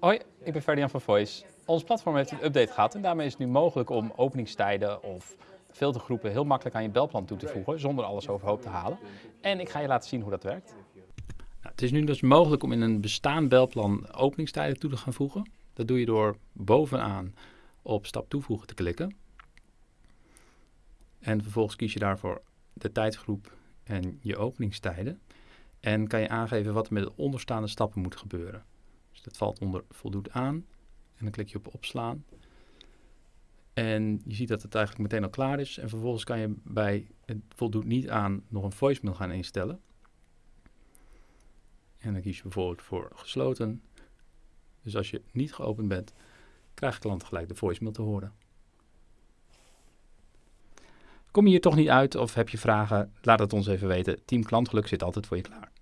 Hoi, ik ben Ferdinand van Voice. Ons platform heeft een update gehad en daarmee is het nu mogelijk om openingstijden of filtergroepen heel makkelijk aan je belplan toe te voegen zonder alles overhoop te halen. En ik ga je laten zien hoe dat werkt. Nou, het is nu dus mogelijk om in een bestaand belplan openingstijden toe te gaan voegen. Dat doe je door bovenaan op stap toevoegen te klikken. En vervolgens kies je daarvoor de tijdsgroep en je openingstijden. En kan je aangeven wat er met de onderstaande stappen moet gebeuren. Dat valt onder voldoet aan. En dan klik je op opslaan. En je ziet dat het eigenlijk meteen al klaar is. En vervolgens kan je bij het voldoet niet aan nog een voicemail gaan instellen. En dan kies je bijvoorbeeld voor gesloten. Dus als je niet geopend bent, krijgt de klant gelijk de voicemail te horen. Kom je hier toch niet uit of heb je vragen? Laat het ons even weten. Team Klantgeluk zit altijd voor je klaar.